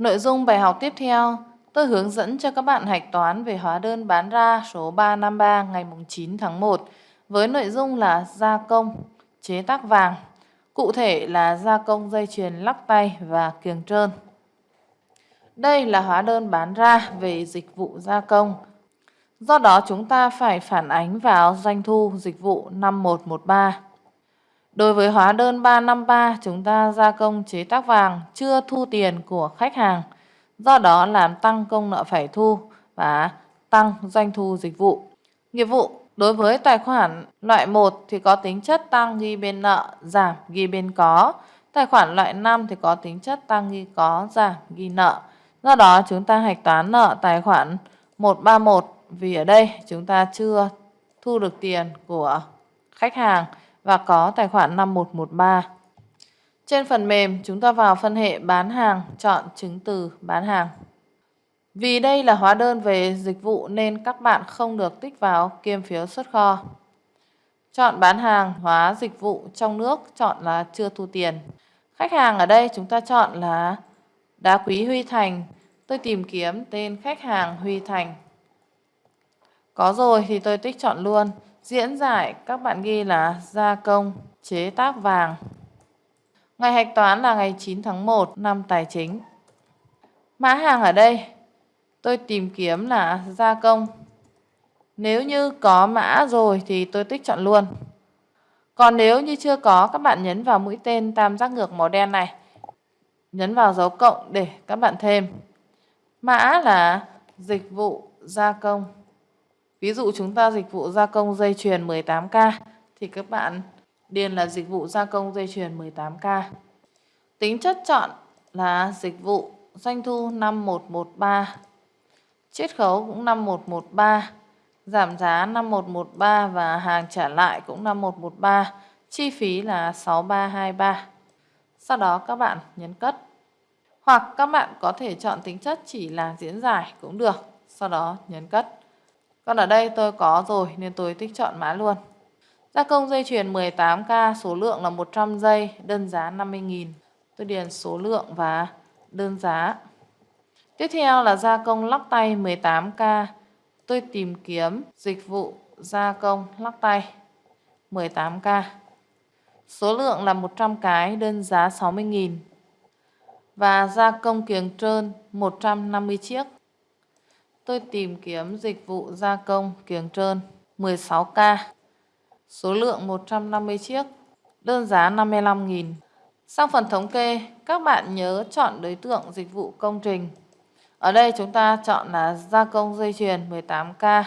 Nội dung bài học tiếp theo, tôi hướng dẫn cho các bạn hạch toán về hóa đơn bán ra số 353 ngày 9 tháng 1 với nội dung là gia công, chế tác vàng, cụ thể là gia công dây chuyền lắc tay và kiềng trơn. Đây là hóa đơn bán ra về dịch vụ gia công. Do đó chúng ta phải phản ánh vào doanh thu dịch vụ 5113. Đối với hóa đơn 353, chúng ta gia công chế tác vàng chưa thu tiền của khách hàng. Do đó làm tăng công nợ phải thu và tăng doanh thu dịch vụ. Nghiệp vụ đối với tài khoản loại 1 thì có tính chất tăng ghi bên nợ, giảm ghi bên có. Tài khoản loại 5 thì có tính chất tăng ghi có, giảm ghi nợ. Do đó chúng ta hạch toán nợ tài khoản 131 vì ở đây chúng ta chưa thu được tiền của khách hàng và có tài khoản 5113. Trên phần mềm, chúng ta vào phân hệ bán hàng, chọn chứng từ bán hàng. Vì đây là hóa đơn về dịch vụ nên các bạn không được tích vào kiêm phiếu xuất kho. Chọn bán hàng, hóa dịch vụ trong nước, chọn là chưa thu tiền. Khách hàng ở đây chúng ta chọn là đá quý Huy Thành. Tôi tìm kiếm tên khách hàng Huy Thành. Có rồi thì tôi tích chọn luôn. Diễn giải các bạn ghi là gia công, chế tác vàng. Ngày hạch toán là ngày 9 tháng 1 năm tài chính. Mã hàng ở đây tôi tìm kiếm là gia công. Nếu như có mã rồi thì tôi tích chọn luôn. Còn nếu như chưa có các bạn nhấn vào mũi tên tam giác ngược màu đen này. Nhấn vào dấu cộng để các bạn thêm. Mã là dịch vụ gia công. Ví dụ chúng ta dịch vụ gia công dây chuyền 18K thì các bạn điền là dịch vụ gia công dây chuyền 18K. Tính chất chọn là dịch vụ doanh thu 5113. Chiết khấu cũng 5113. Giảm giá 5113 và hàng trả lại cũng 5113. Chi phí là 6323. Sau đó các bạn nhấn cất. Hoặc các bạn có thể chọn tính chất chỉ là diễn giải cũng được. Sau đó nhấn cất. Còn ở đây tôi có rồi nên tôi tích chọn mã luôn. Gia công dây chuyền 18K, số lượng là 100 dây đơn giá 50.000. Tôi điền số lượng và đơn giá. Tiếp theo là gia công lắc tay 18K. Tôi tìm kiếm dịch vụ gia công lắc tay 18K. Số lượng là 100 cái, đơn giá 60.000. Và gia công kiềng trơn 150 chiếc. Tôi tìm kiếm dịch vụ gia công kiềng trơn 16K. Số lượng 150 chiếc. Đơn giá 55.000. Sang phần thống kê, các bạn nhớ chọn đối tượng dịch vụ công trình. Ở đây chúng ta chọn là gia công dây chuyền 18K.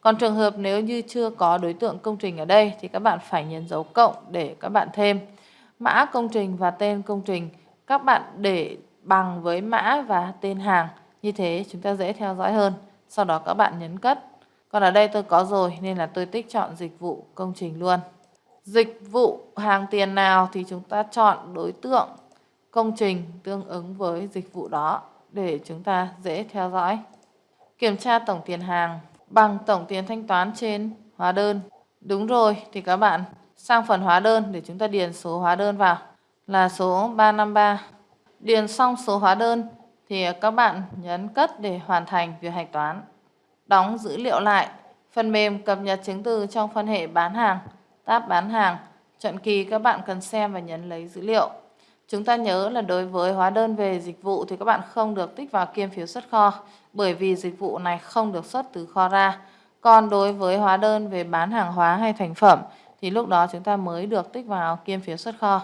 Còn trường hợp nếu như chưa có đối tượng công trình ở đây thì các bạn phải nhấn dấu cộng để các bạn thêm. Mã công trình và tên công trình các bạn để bằng với mã và tên hàng. Như thế chúng ta dễ theo dõi hơn. Sau đó các bạn nhấn cất. Còn ở đây tôi có rồi, nên là tôi tích chọn dịch vụ công trình luôn. Dịch vụ hàng tiền nào thì chúng ta chọn đối tượng công trình tương ứng với dịch vụ đó để chúng ta dễ theo dõi. Kiểm tra tổng tiền hàng bằng tổng tiền thanh toán trên hóa đơn. Đúng rồi, thì các bạn sang phần hóa đơn để chúng ta điền số hóa đơn vào là số 353. Điền xong số hóa đơn thì à, các bạn nhấn cất để hoàn thành việc hạch toán. Đóng dữ liệu lại, phần mềm cập nhật chứng từ trong phân hệ bán hàng, tab bán hàng, chọn kỳ các bạn cần xem và nhấn lấy dữ liệu. Chúng ta nhớ là đối với hóa đơn về dịch vụ thì các bạn không được tích vào kiêm phiếu xuất kho bởi vì dịch vụ này không được xuất từ kho ra. Còn đối với hóa đơn về bán hàng hóa hay thành phẩm thì lúc đó chúng ta mới được tích vào kiêm phiếu xuất kho.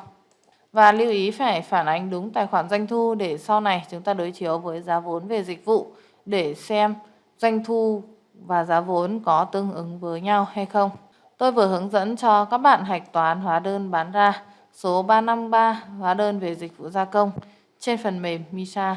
Và lưu ý phải phản ánh đúng tài khoản doanh thu để sau này chúng ta đối chiếu với giá vốn về dịch vụ để xem doanh thu và giá vốn có tương ứng với nhau hay không. Tôi vừa hướng dẫn cho các bạn hạch toán hóa đơn bán ra, số 353 hóa đơn về dịch vụ gia công trên phần mềm MISA.